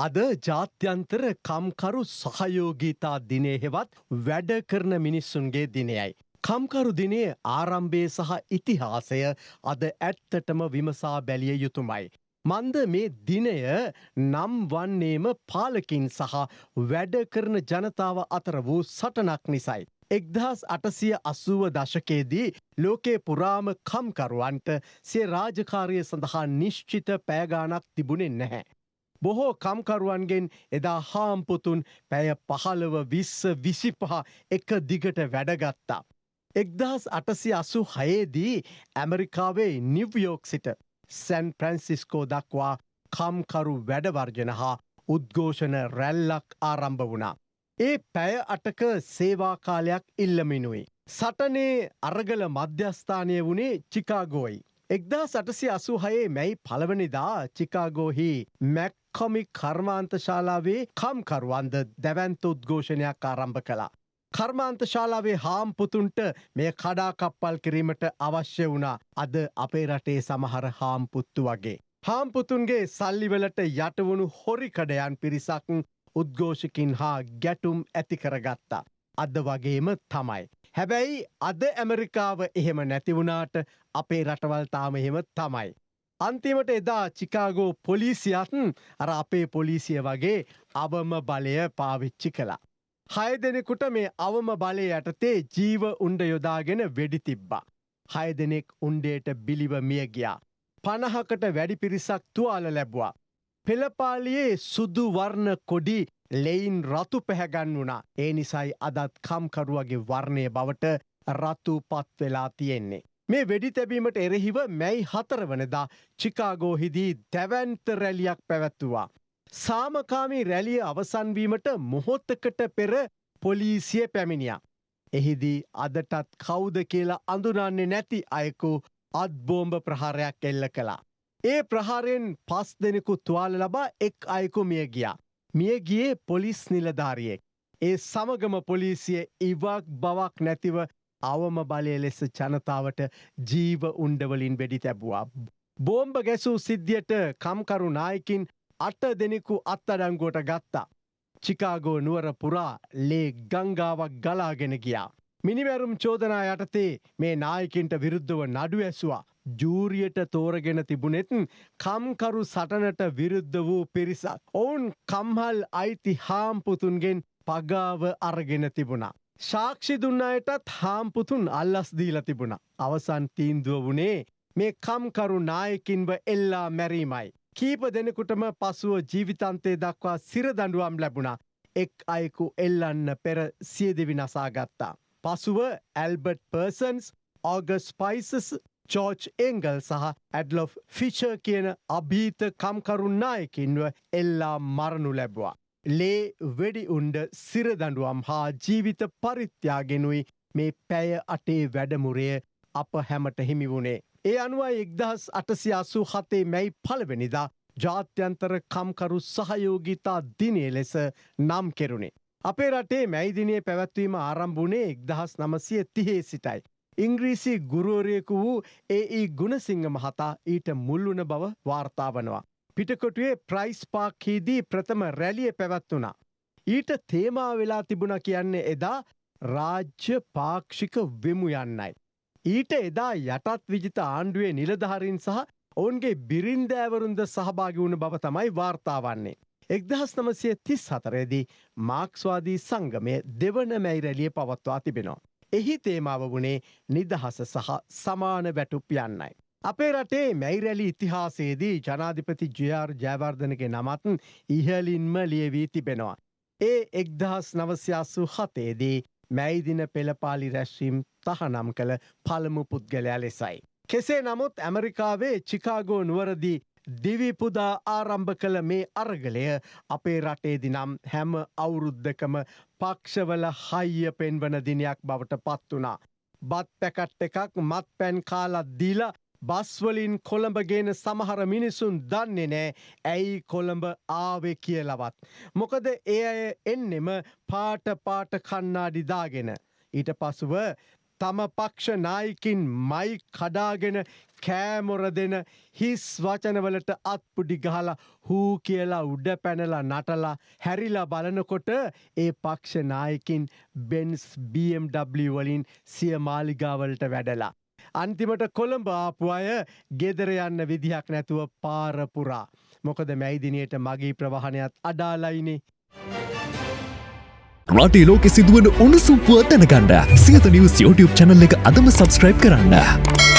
අද ජාත්‍යන්තර කම්කරු සහයෝගීතා දිනේ හෙවත් වැඩ කරන මිනිස්සුන්ගේ දිනයයි. කම්කරු දිනේ ආරම්භය සහ ඉතිහාසය අද ඇත්තටම විමසා බැලිය යුතුමයි. මන්ද මේ දිනය නම් වන්නේම පාලකින් සහ වැඩ කරන ජනතාව අතර වූ සටනක් නිසයි. එක්දහස් අටසිය අසුව දශකයේදී ලෝකේ පුරාම කම්කරුවන්ට සේ රාජකාරය සඳහා නිශ්චිත පෑගානක් තිබුණෙන් නැහැ. බොහෝ කම්කරුවන්ගෙන් එදා හාම්පුතුන් පැය පහළව විස්ස විසිපහ එක දිගට වැඩගත්තා. එක්දහස් අටසි අසු හයේදී ඇමරිකාවේ නිව්යෝක් සිට සැන් ප්‍රැන්සිස්කෝ දක්වා කම්කරු වැඩවර්ජන හා උද්ඝෝෂණ රැල්ලක් ආරම්භ වුණා. ඒ පැය අටක සේවාකාලයක් ඉල්ලමිනුයි. සටනේ අරගල මධ්‍යස්ථානය වුණේ චිකාගෝයි. එක්දා සටසි අසු හයේ මැයි පළවනිදා චිකාගෝහි මැක්කොමි කර්මාන්තශාලාවේ කම්කරුවන්ද දැවන්ත උද්ඝෝෂණයක් ආරම්භ කළා. කර්මාන්තශාලාවේ හාම්පුතුන්ට මේ කඩාකප්පල් කිරීමට අවශ්‍ය වුණා අද අපේ රටේ සමහර හාම්පුත්තු වගේ. හාම්පුතුන්ගේ සල්ලිවලට යටවුණු හොරිකඩයන් පිරිසක් උද්ඝෝෂකින් හා ගැටුම් ඇති කරගත්තා. අද වගේම තමයි. හැබැයි අද ඇමරිකාව එහෙම නැතිවුණාට අපේ රටවල්තාම එහෙම තමයි. අන්තිමට එදා චිකාගෝ පොලිසියත් අර අපේ පොලිසිය වගේ අවම බලය පාවිච්චි කළා. හය දෙනෙකුට මේ අවම බලය යටතේ ජීව උන්ඩ යොදාගෙන වෙඩි තිබ්බා. හය දෙනෙක් උන්ඩේට බිලිව මිය ගියා. පණහකට වැඩි පිරිසක් තුවාල ලැබවා. පෙළපාලියේ සුදු වර්ණ කොඩි ලෙයින් රතු පැහැගන් වුණා. ඒ නිසයි අදත් කම්කරුවගේ වර්ණය බවට රතු පත් වෙලා තියෙන්නේ. මේ වෙඩි තැබීමට එරෙහිව මැයි හතරවනදා චිකාගෝහිදී දැවන්ත රැලියක් පැවැත්තුවා. සාමකාමී රැලිය අවසන්වීමට මොහොත්තකට පෙර පොලිසිය පැමිණියා. එහිදී අදටත් කෞුද කියලා අඳුනන්නේ නැති අයකු අත්බෝම්භ ප්‍රහාරයක් එල්ල කළා. ඒ ප්‍රහාරයෙන් පස් දෙනෙකු තුවාල ලබා එක් අයකු මිය ගියා. මිය ගියේ පොලිස් නිලධාරියෙක්. ඒ සමගම පොලිසිය ඉවක් බවක් නැතිව අවම බලය ලෙස ජනතාවට ජීව උන්ඩවලින් වෙඩි තැබවා. බෝම්භ ගැසූ සිද්ධියට කම්කරු නායකින් අට දෙනෙකු අත්තඩංගුවට ගත්තා. චිකාගෝ නුවර පුරා ලේ ගංගාවක් ගලාගෙන ගියා. මිනිවැරුම් චෝදනා යටතේ මේ නායකින්ට විරුද්ධව නඩු ඇස්වා. ජූරියට තෝරගෙන තිබුණෙත් කම්කරු සටනට විරුද්ධ වූ පිරිසක්. ඔවුන් කම්හල් අයිති හාම්පුතුන්ගෙන් පගාව අරගෙන තිබුණා. ශාක්ෂි දුන්නයටත් හාම්පුතුන් අල්ලස් දීල තිබුණ. අවසන් තීන්දුව වුණේ මේ කම්කරු නායකින්ව එල්ලා මැරීමයි. කීප දෙනෙකුටම පසුව ජීවිතන්තේ දක්වා සිරදඩුවම් ලැබුණා. එක් අයෙකු එල්ලන්න පෙර සියදෙවි නසාගත්තා. පසුව Albert Parsons August Spies George Engel සහ ඇඩ්ලොෆ් ෆිචර් කියන අභීත කම්කරුන්නායකින්ව එල්ලා මරණු ලැබවා. ලේ වෙඩි උන්ඩ සිරදඩුවම් හා ජීවිත පරිත්‍යාගෙනුයි මේ පැය අටේ වැඩමුරය අප හැමට හිමි වුණේ. ඒ අනුවයි එක්දහස් අටසි අසු හතේ මැයි පලවෙනිදා ජාත්‍යන්තර කම්කරු සහයෝගීතා දිනේ ලෙස නම් කෙරුණේ. අපේ රටේ මැයිදිනය පැවැත්වීම ආරම්භුණේ එක්දහස් නමසය තිහේ සිටයි. ඉංග්‍රීසි ගුරුවරයෙකු වූ ඒ ගුණසිංහ මහතා ඊට මුල්ලුන බව වාර්තාාවනවා. පිටකොටුවේ ප්‍රයිස් පාක්හිදී ප්‍රථම රැලිය පැවැත්වුණා. ඊට තේමා වෙලා තිබුණ කියන්නේ එදා රාජ්‍ය පාක්ෂික වෙමු යන්නයි. ඊට එදා යටත් විජිත ආණ්ඩුවේ නිලධහරින් සහ ඔවුන්ගේ බිරින්දෑවරුන්ද සහභාගි වුණ බව තමයි වාර්තාවන්නේ. එක්දහස් නමසය තිස් හතරේදී මාක්ස්වාදී සංගමය දෙවන මැයිරැලිය පවත්වා තිබෙනවා. එහි තේමාව වුණේ නිදහස සහ සමාන වැටුප් යන්නයි. අපේ රටේ මැයිරැලි ඉතිහාසේදී ජනාධිපති ජයාර් ජයවර්ධනගේ නමත් ඉහලින්ම ලියවී තිබෙනවා. ඒ එක්දහස් නවස්යාසු හතේදී මැයිදින පෙළපාලි රැස්වීම් තහනම් කළ පළමු පුද්ගලයා ලෙසයි. කෙසේ නමුත් ඇමරිකාවේ චිකාගෝ නුවරදී දිවිපුදා ආරම්භ කළ මේ අරගලය අපේ රටේදි නම් හැම අවුරුද්ධකම පක්ෂවල හයිය පෙන්වන දිනයක් බවට පත් වනා. බත් පැකට් එකක් මත් පැන් කාලත් දීල බස්වලින් කොළඹගෙන සමහර මිනිසුන් දන්නේ නෑ ඇයි කොළඹ ආවෙ කියලවත්. මොකද ඒ අය එන්නෙම පාට පාට කන්නාඩිදාගෙන. ඊට පසුව තම පක්ෂ නායකින් මයි කඩාගෙන කෑමොර දෙන හිස් වචනවලට අත්පුඩි ගහලා හූ කියලා උඩ පැනලා නටලා හැරිලා බලනකොට ඒ පක්ෂ නායකින් බෙන්ස් BMW වලින් සිය මාලිගාවලට වැඩලා. අන්තිමට කොළඹ ආපු අය ගෙදර යන්න විදිහක් නැතුව පාරපුරා. මොකද මැයිදිනයට මගේ ප්‍රවාහනයත් අඩාලයිනේ. රටේ ලෝකෙ සිදුවන උණුසුම්පුව දැනගන්න සියත නිවස් YouTube චැනල් එක අදම සබස්ක්‍රයිබ් කරන්න.